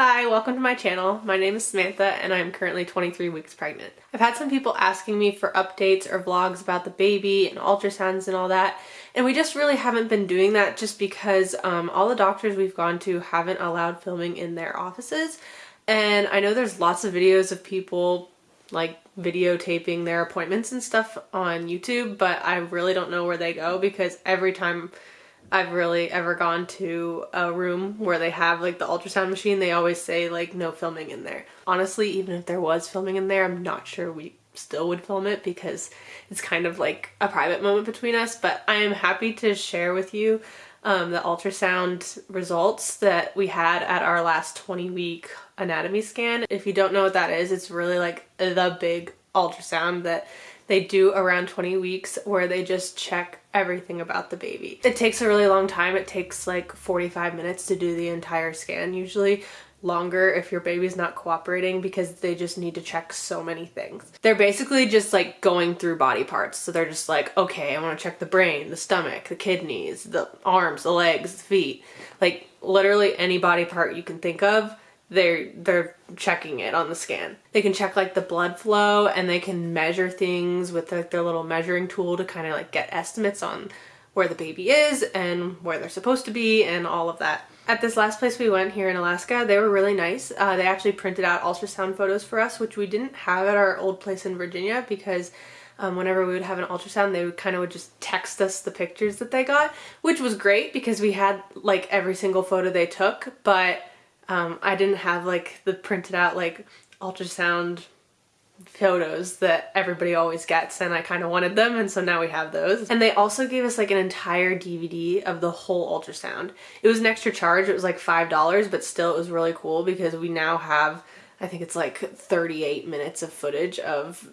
Hi, welcome to my channel. My name is Samantha and I'm currently 23 weeks pregnant. I've had some people asking me for updates or vlogs about the baby and ultrasounds and all that and we just really haven't been doing that just because um, all the doctors we've gone to haven't allowed filming in their offices and I know there's lots of videos of people like videotaping their appointments and stuff on YouTube but I really don't know where they go because every time I've really ever gone to a room where they have like the ultrasound machine, they always say like no filming in there. Honestly, even if there was filming in there, I'm not sure we still would film it because it's kind of like a private moment between us, but I am happy to share with you um, the ultrasound results that we had at our last 20 week anatomy scan. If you don't know what that is, it's really like the big ultrasound that they do around 20 weeks where they just check everything about the baby. It takes a really long time. It takes like 45 minutes to do the entire scan usually longer if your baby's not cooperating because they just need to check so many things. They're basically just like going through body parts. So they're just like, okay, I want to check the brain, the stomach, the kidneys, the arms, the legs, the feet, like literally any body part you can think of they're they're checking it on the scan. They can check like the blood flow and they can measure things with like their little measuring tool to kind of like get estimates on where the baby is and where they're supposed to be and all of that. At this last place we went here in Alaska, they were really nice. Uh, they actually printed out ultrasound photos for us, which we didn't have at our old place in Virginia because um, whenever we would have an ultrasound, they would kind of would just text us the pictures that they got, which was great because we had like every single photo they took, but um, I didn't have like the printed out like ultrasound photos that everybody always gets and I kind of wanted them and so now we have those. And they also gave us like an entire DVD of the whole ultrasound. It was an extra charge, it was like $5 but still it was really cool because we now have I think it's like 38 minutes of footage of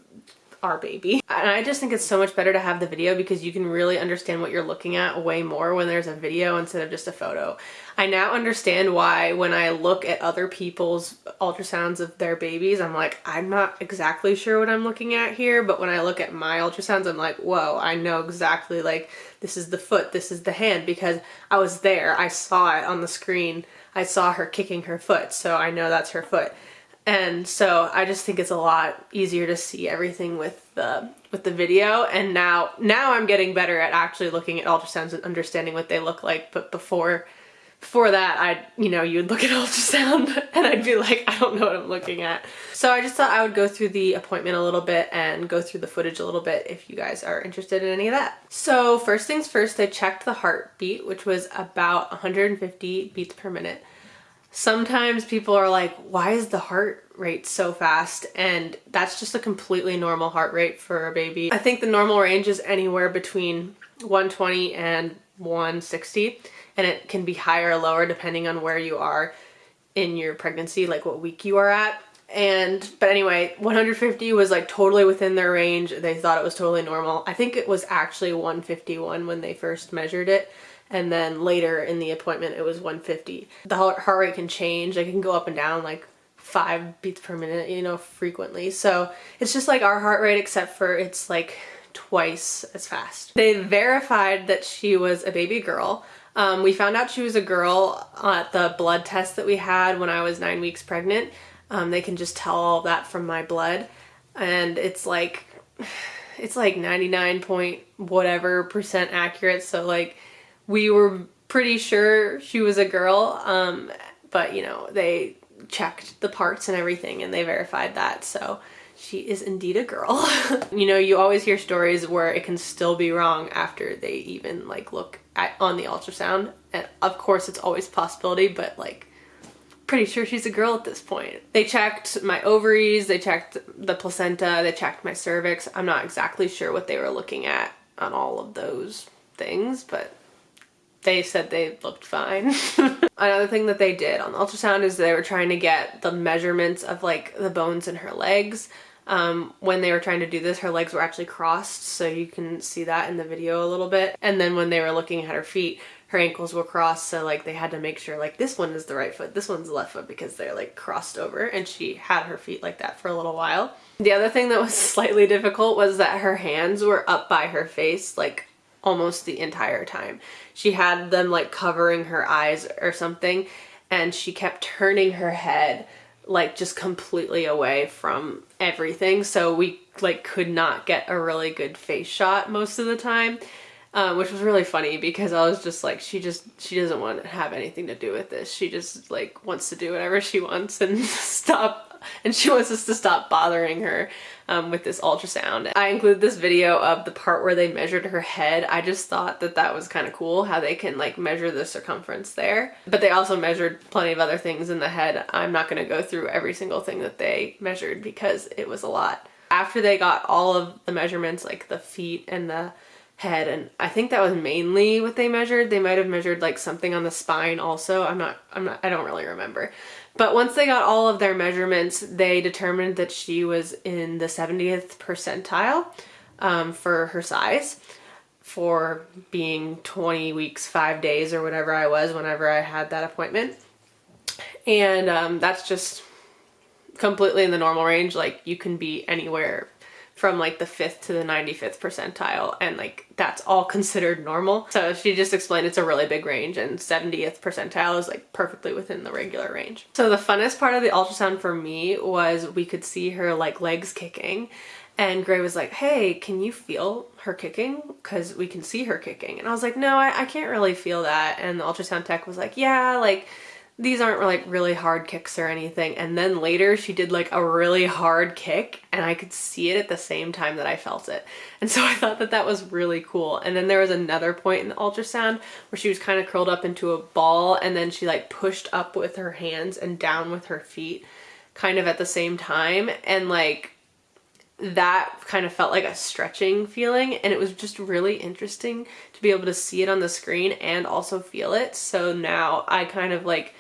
our baby. And I just think it's so much better to have the video because you can really understand what you're looking at way more when there's a video instead of just a photo. I now understand why when I look at other people's ultrasounds of their babies, I'm like, I'm not exactly sure what I'm looking at here, but when I look at my ultrasounds, I'm like, whoa, I know exactly like this is the foot, this is the hand because I was there, I saw it on the screen, I saw her kicking her foot, so I know that's her foot. And so I just think it's a lot easier to see everything with the with the video and now now I'm getting better at actually looking at ultrasounds and understanding what they look like but before before that I you know you'd look at ultrasound and I'd be like I don't know what I'm looking at. So I just thought I would go through the appointment a little bit and go through the footage a little bit if you guys are interested in any of that. So first things first they checked the heartbeat which was about 150 beats per minute sometimes people are like, why is the heart rate so fast? And that's just a completely normal heart rate for a baby. I think the normal range is anywhere between 120 and 160 and it can be higher or lower depending on where you are in your pregnancy, like what week you are at. And, but anyway, 150 was like totally within their range. They thought it was totally normal. I think it was actually 151 when they first measured it and then later in the appointment it was 150. The heart rate can change, it can go up and down like five beats per minute, you know, frequently. So it's just like our heart rate except for it's like twice as fast. They verified that she was a baby girl. Um, we found out she was a girl at the blood test that we had when I was nine weeks pregnant. Um, they can just tell all that from my blood and it's like it's like 99 point whatever percent accurate so like we were pretty sure she was a girl, um, but you know, they checked the parts and everything and they verified that. So she is indeed a girl. you know, you always hear stories where it can still be wrong after they even like look at on the ultrasound. And of course it's always possibility, but like pretty sure she's a girl at this point. They checked my ovaries, they checked the placenta, they checked my cervix. I'm not exactly sure what they were looking at on all of those things, but they said they looked fine. Another thing that they did on the ultrasound is they were trying to get the measurements of like the bones in her legs. Um, when they were trying to do this, her legs were actually crossed, so you can see that in the video a little bit. And then when they were looking at her feet, her ankles were crossed, so like they had to make sure like this one is the right foot, this one's the left foot because they're like crossed over, and she had her feet like that for a little while. The other thing that was slightly difficult was that her hands were up by her face, like almost the entire time. She had them like covering her eyes or something and she kept turning her head like just completely away from everything. So we like could not get a really good face shot most of the time. Um, which was really funny because I was just like, she just, she doesn't want to have anything to do with this. She just like wants to do whatever she wants and stop, and she wants us to stop bothering her um, with this ultrasound. I include this video of the part where they measured her head. I just thought that that was kind of cool how they can like measure the circumference there. But they also measured plenty of other things in the head. I'm not going to go through every single thing that they measured because it was a lot. After they got all of the measurements, like the feet and the head and I think that was mainly what they measured. They might have measured like something on the spine also. I'm not I'm not I don't really remember. But once they got all of their measurements, they determined that she was in the 70th percentile um, for her size for being 20 weeks, five days or whatever I was whenever I had that appointment. And um, that's just completely in the normal range. Like you can be anywhere from like the 5th to the 95th percentile and like that's all considered normal. So she just explained it's a really big range and 70th percentile is like perfectly within the regular range. So the funnest part of the ultrasound for me was we could see her like legs kicking and Gray was like, hey, can you feel her kicking? Because we can see her kicking. And I was like, no, I, I can't really feel that. And the ultrasound tech was like, yeah, like these aren't like really hard kicks or anything. And then later she did like a really hard kick and I could see it at the same time that I felt it. And so I thought that that was really cool. And then there was another point in the ultrasound where she was kind of curled up into a ball and then she like pushed up with her hands and down with her feet kind of at the same time. And like that kind of felt like a stretching feeling and it was just really interesting to be able to see it on the screen and also feel it. So now I kind of like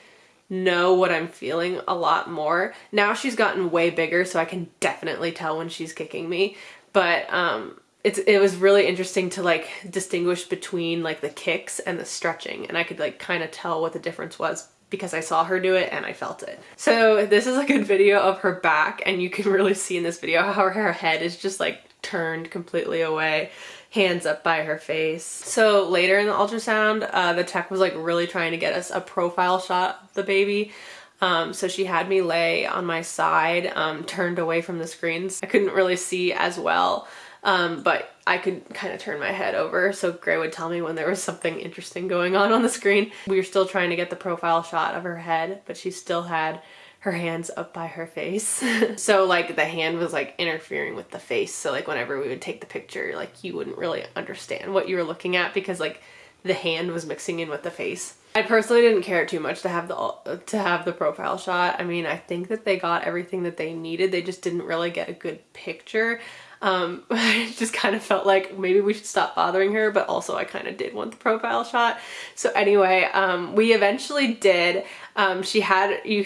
know what I'm feeling a lot more. Now she's gotten way bigger so I can definitely tell when she's kicking me. But um, it's, it was really interesting to like distinguish between like the kicks and the stretching and I could like kind of tell what the difference was because I saw her do it and I felt it. So this is a good video of her back and you can really see in this video how her head is just like turned completely away hands up by her face. So later in the ultrasound, uh, the tech was like really trying to get us a profile shot of the baby. Um, so she had me lay on my side, um, turned away from the screens. I couldn't really see as well, um, but I could kind of turn my head over so Gray would tell me when there was something interesting going on on the screen. We were still trying to get the profile shot of her head, but she still had her hands up by her face. so like the hand was like interfering with the face. So like whenever we would take the picture, like you wouldn't really understand what you were looking at because like the hand was mixing in with the face. I personally didn't care too much to have the to have the profile shot. I mean, I think that they got everything that they needed. They just didn't really get a good picture. Um, I just kind of felt like maybe we should stop bothering her, but also I kind of did want the profile shot. So anyway, um, we eventually did. Um, she had, you,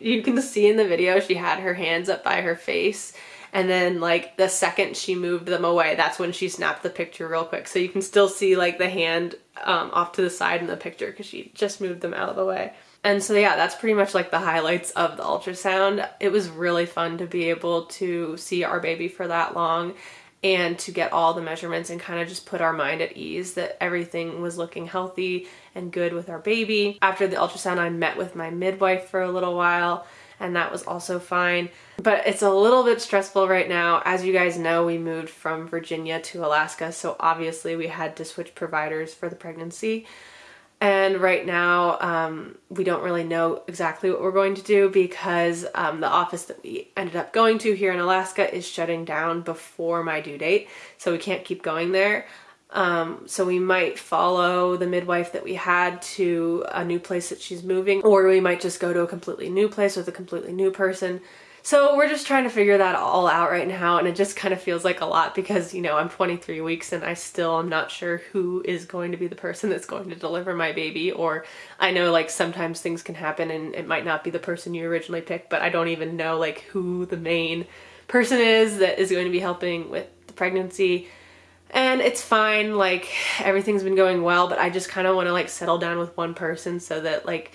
you can see in the video, she had her hands up by her face and then like the second she moved them away that's when she snapped the picture real quick so you can still see like the hand um, off to the side in the picture because she just moved them out of the way and so yeah, that's pretty much like the highlights of the ultrasound. It was really fun to be able to see our baby for that long and to get all the measurements and kind of just put our mind at ease that everything was looking healthy and good with our baby. After the ultrasound, I met with my midwife for a little while and that was also fine. But it's a little bit stressful right now. As you guys know, we moved from Virginia to Alaska, so obviously we had to switch providers for the pregnancy. And right now, um, we don't really know exactly what we're going to do because um, the office that we ended up going to here in Alaska is shutting down before my due date. So we can't keep going there. Um, so we might follow the midwife that we had to a new place that she's moving, or we might just go to a completely new place with a completely new person. So we're just trying to figure that all out right now and it just kind of feels like a lot because, you know, I'm 23 weeks and I still am not sure who is going to be the person that's going to deliver my baby or I know like sometimes things can happen and it might not be the person you originally picked, but I don't even know like who the main person is that is going to be helping with the pregnancy. And it's fine, like everything's been going well, but I just kind of want to like settle down with one person so that like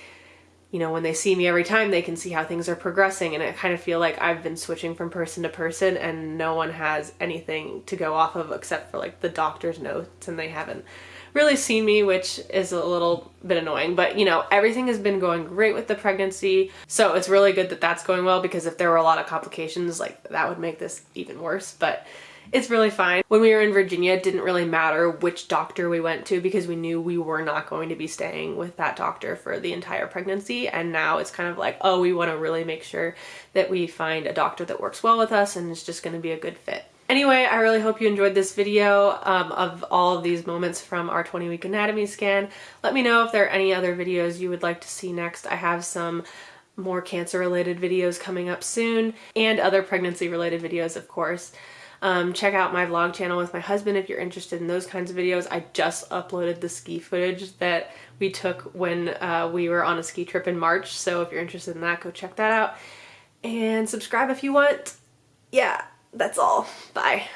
you know, when they see me every time, they can see how things are progressing. And I kind of feel like I've been switching from person to person and no one has anything to go off of except for like the doctor's notes and they haven't really seen me, which is a little bit annoying. But you know, everything has been going great with the pregnancy. So it's really good that that's going well because if there were a lot of complications, like that would make this even worse. But it's really fine. When we were in Virginia, it didn't really matter which doctor we went to because we knew we were not going to be staying with that doctor for the entire pregnancy. And now it's kind of like, oh, we want to really make sure that we find a doctor that works well with us and is just going to be a good fit. Anyway, I really hope you enjoyed this video um, of all of these moments from our 20 week anatomy scan. Let me know if there are any other videos you would like to see next. I have some more cancer related videos coming up soon and other pregnancy related videos of course. Um, check out my vlog channel with my husband if you're interested in those kinds of videos. I just uploaded the ski footage that we took when uh, we were on a ski trip in March. So if you're interested in that, go check that out. And subscribe if you want. Yeah, that's all. Bye.